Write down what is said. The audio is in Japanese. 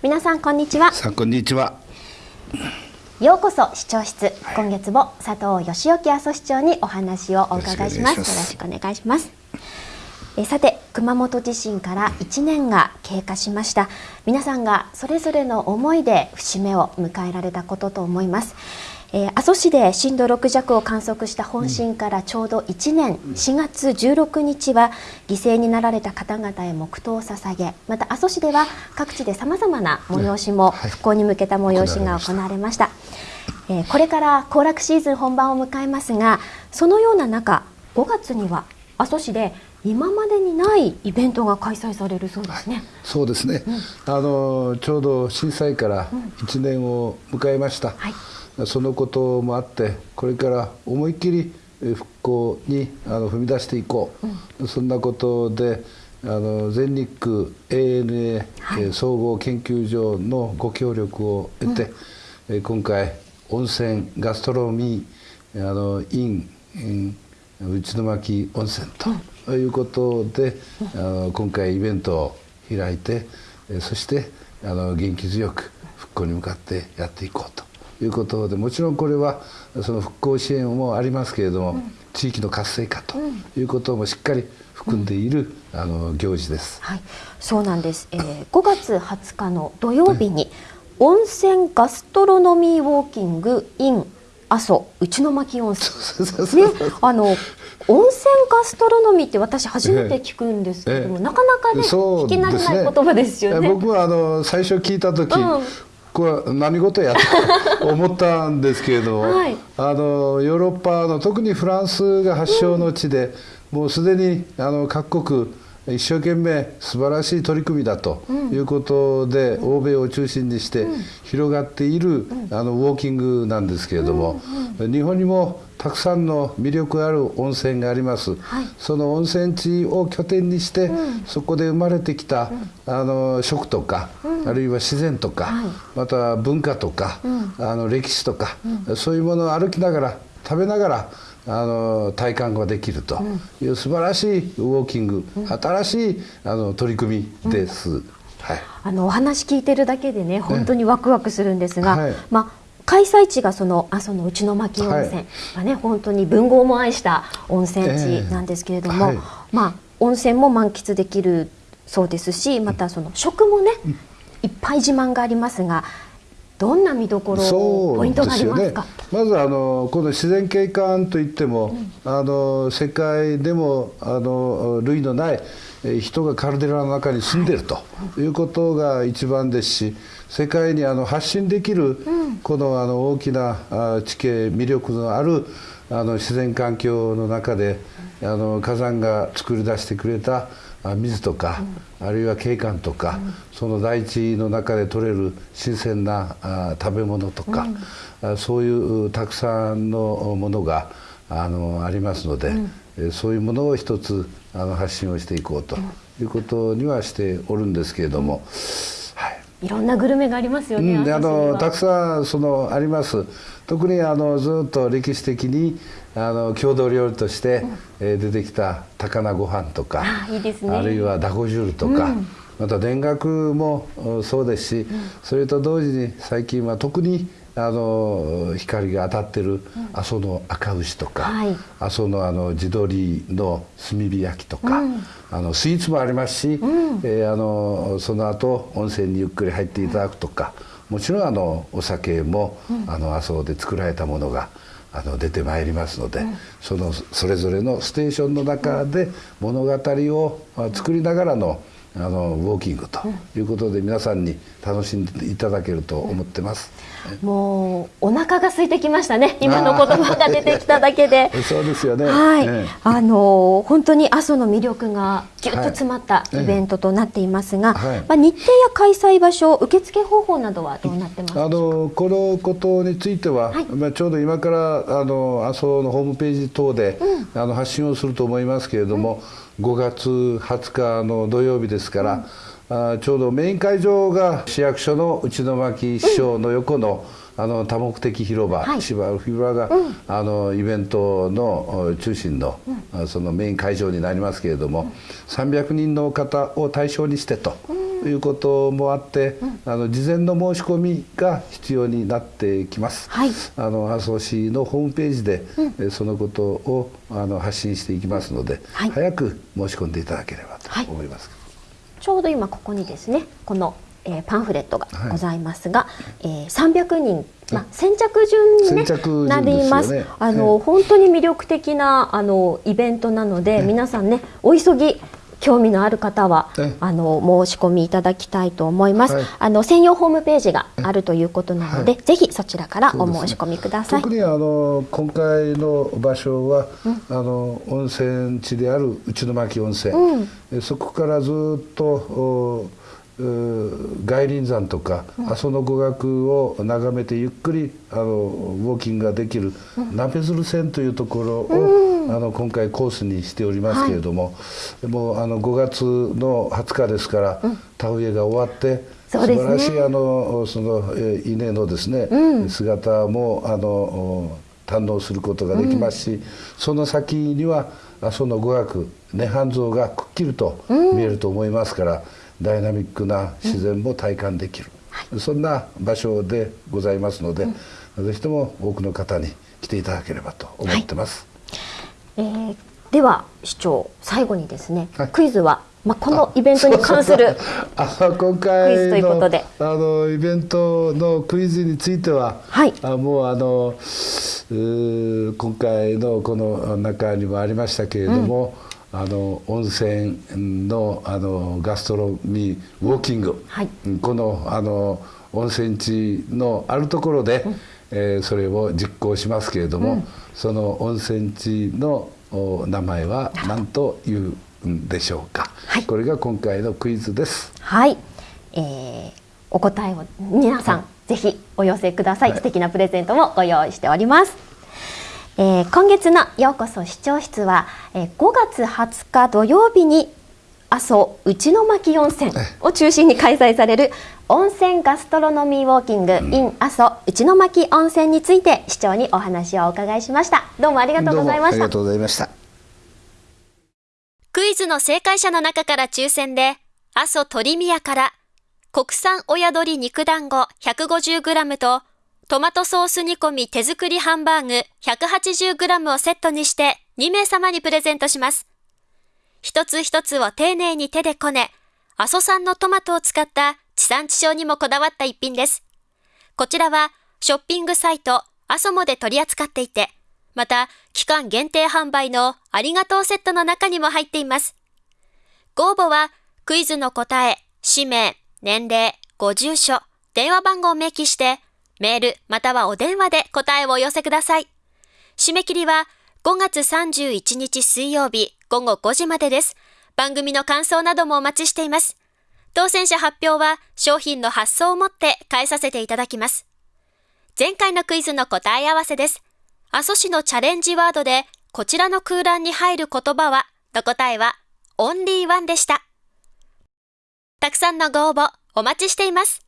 皆さんこんにちは。さあこんにちは。ようこそ視聴室、今月も佐藤義之阿蘇市長にお話をお伺いします。よろしくお願いします。えさて熊本地震から1年が経過しました。皆さんがそれぞれの思いで節目を迎えられたことと思いますえー、阿蘇市で震度6弱を観測した本震からちょうど1年、4月16日は犠牲になられた方々へ黙祷を捧げまた阿蘇市では各地でさまざまな催しも復興に向けた催しが行われました、えー、これから行楽シーズン本番を迎えますがそのような中5月には阿蘇市で今までにないイベントが開催されるそうですね。はい、そうですね、うん、あのちょうど震災から1年を迎えました。うんはいそのこともあってこれから思いっきり復興にあの踏み出していこう、うん、そんなことであの全日空 ANA、はい、総合研究所のご協力を得て、うん、今回温泉ガストロミーあのイン、内巻温泉ということで、うん、あの今回イベントを開いてそしてあの元気強く復興に向かってやっていこうということでもちろんこれはその復興支援もありますけれども、うん、地域の活性化ということもしっかり含んでいる、うん、あの行事です。はい、そうなんです。えー、5月20日の土曜日に、温泉ガストロノミーウォーキング in 阿蘇内巻温泉。ねあの温泉ガストロノミーって私初めて聞くんですけども、ええ、なかなかね聞き慣れない言葉ですよね。僕はあの最初聞いた時、うん、これは何事やと思ったんですけれども、はい、あのヨーロッパの特にフランスが発祥の地で、うん、もうすでにあの各国一生懸命素晴らしい取り組みだということで、うん、欧米を中心にして広がっている、あのウォーキングなんですけれども、日本にもたくさんの魅力ある温泉があります、はい、その温泉地を拠点にして、うん、そこで生まれてきた、うん、あの食とか、うん、あるいは自然とか、はい、また文化とか、あの歴史とか、そういうものを歩きながら食べながらあの体感ができると。いう素晴らしいウォーキング、新しいあの取り組みです。はい、あのお話聞いてるだけでね。本当にワクワクするんですが、はい、まあ開催地がその阿蘇の内巻温泉。がね、はい、本当に文豪も愛した温泉地なんですけれども、えーはい、まあ温泉も満喫できるそうですしまたその食もね、うん、いっぱい自慢がありますがどんな見どころポイントがありますか、ね、まずあのこの自然景観といっても、うん、あの世界でもあの類のない人がカルデラの中に住んでいるということが一番ですし世界にあの発信できるこのあの大きな地形魅力のあるあの自然環境の中であの火山が作り出してくれた水とか、あるいは景観とか、その大地の中で採れる新鮮な食べ物とか、そういうたくさんのものがあのありますので、そういうものを一つあの発信をしていこうということにはしておるんですけれども。い。ろんなグルメがありますよね。うん、あのたくさんそのあります。特にあのずっと歴史的にあの郷土料理として、うん、えー、出てきた高菜ご飯とかあいいです、ね、あるいはだこ汁とか、うん、また田楽もそうですし、うん、それと同時に最近は特にあの光が当たってる阿蘇の赤牛とか、はい、阿蘇のあの地鶏の炭火焼きとか、うん、あのスイーツもありますし、うん、えー、あのその後温泉にゆっくり入っていただくとかもちろんあのお酒も、うん、あの阿蘇で作られたものがあの出てまいりますので、そのそれぞれのステーションの中で物語を作りながらの、あのウォーキングということで皆さんに楽しんでいただけると思ってます。もうお腹が空いてきましたね。今の言葉が出てきただけで。そうですよね。はい。ええ、あの本当に阿蘇の魅力がぎゅっと詰まったイベントとなっていますが、はい、まあ日程や開催場所、受付方法などはどうなってますあのこのことについては、はい、まあちょうど今からあの阿蘇のホームページ等で、うん、あの発信をすると思いますけれども。うん5月20日の土曜日ですから、うん、ちょうどメイン会場が市役所の内巻市長の横の、あの多目的広場、はい、芝広場が、うん、あのイベントの中心の、うん、そのメイン会場になりますけれども、うん、300人の方を対象にしてということもあって、あの事前の申し込みが必要になってきます。はい、あの麻生市のホームページで、うん、そのことをあの発信していきますので、はい、早く申し込んでいただければと思います。ちょうど今ここにですね、このえー、パンフレットがございますが、はい、えー、300人、まあ、先着順に、ね、なります。あの、本当に魅力的なあのイベントなので、皆さんねお急ぎ興味のある方はあの申し込みいただきたいと思います、はい、あの専用ホームページがあるということなので、はい、ぜひそちらからお申し込みください、ね、特にあの今回の場所は、うん、あの温泉地である内巻温泉、うん、そこからずっと外輪山とか、阿蘇の語学を眺めてゆっくりあのウォーキングができる、鍋鶴線というところを、あの今回コースにしておりますけれども、はい、もうあの5月の20日ですから、田植えが終わって。素晴らしいあのその稲のですね、うん、姿もあの堪能することができますし、うん、その先には阿蘇の語学涅槃像がくっきりと見えると思いますから、ダイナミックな自然も体感できる、うん、そんな場所でございますので、うん、ぜひとも多くの方に来ていただければと思ってます。はい、えー、では市長最後にですね、はい、クイズはまあ、このイベントに関するあ今回クイズということで。あのイベントのクイズについては、はい、あもうあの今回のこの中にもありましたけれども、うんあの温泉のあのガストロミーウォーキング、はい、このあの温泉地のあるところで、うん、えー、それを実行しますけれども、うん、その温泉地の名前は何というんでしょうか、はい、これが今回のクイズです。はい、えー、お答えを皆さん、はい、ぜひお寄せください、はい、素敵なプレゼントもご用意しております。えー、今月のようこそ視聴室は、えー、5月20日土曜日に阿蘇内巻温泉を中心に開催される温泉ガストロノミーウォーキング in 阿蘇内巻温泉について市長にお話をお伺いしました。どうもありがとうございました。ありがとうございました。クイズの正解者の中から抽選で阿蘇鳥宮から国産親鶏肉団子 150g とトマトソース煮込み手作りハンバーグ 180g をセットにして2名様にプレゼントします。一つ一つを丁寧に手でこね、阿蘇産のトマトを使った地産地消にもこだわった一品です。こちらはショッピングサイト阿蘇モで取り扱っていて、また期間限定販売のありがとうセットの中にも入っています。ご応募はクイズの答え、氏名、年齢、ご住所、電話番号を明記してメールまたはお電話で答えをお寄せください。締め切りは5月31日水曜日午後5時までです。番組の感想などもお待ちしています。当選者発表は商品の発送をもって返させていただきます。前回のクイズの答え合わせです。阿蘇市のチャレンジワードでこちらの空欄に入る言葉はの答えはオンリーワンでした。たくさんのご応募お待ちしています。